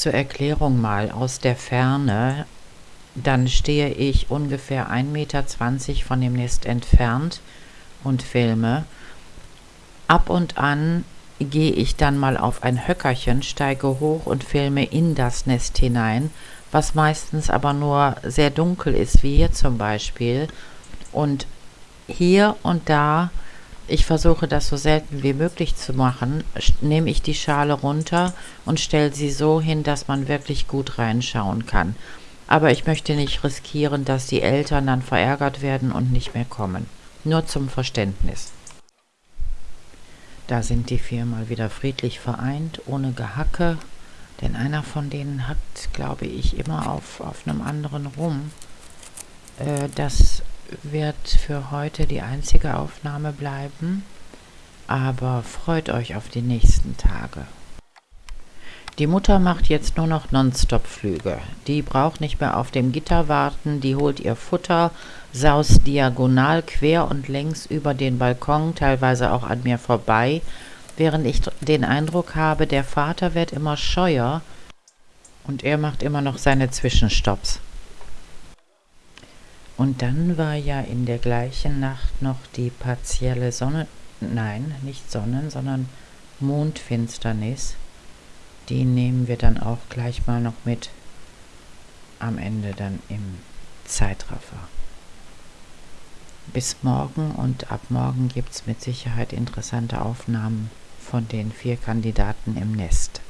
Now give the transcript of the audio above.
Zur Erklärung mal aus der Ferne, dann stehe ich ungefähr 1,20 Meter von dem Nest entfernt und filme. Ab und an gehe ich dann mal auf ein Höckerchen, steige hoch und filme in das Nest hinein, was meistens aber nur sehr dunkel ist, wie hier zum Beispiel. Und hier und da, ich versuche das so selten wie möglich zu machen, nehme ich die Schale runter und stelle sie so hin, dass man wirklich gut reinschauen kann. Aber ich möchte nicht riskieren, dass die Eltern dann verärgert werden und nicht mehr kommen. Nur zum Verständnis. Da sind die vier mal wieder friedlich vereint, ohne Gehacke, denn einer von denen hackt, glaube ich, immer auf, auf einem anderen rum. Äh, das wird für heute die einzige Aufnahme bleiben, aber freut euch auf die nächsten Tage. Die Mutter macht jetzt nur noch Nonstop-Flüge. Die braucht nicht mehr auf dem Gitter warten, die holt ihr Futter, saust diagonal quer und längs über den Balkon, teilweise auch an mir vorbei, während ich den Eindruck habe, der Vater wird immer scheuer und er macht immer noch seine Zwischenstopps. Und dann war ja in der gleichen Nacht noch die partielle Sonne, nein, nicht Sonnen, sondern Mondfinsternis. Die nehmen wir dann auch gleich mal noch mit am Ende dann im Zeitraffer. Bis morgen und ab morgen gibt es mit Sicherheit interessante Aufnahmen von den vier Kandidaten im Nest.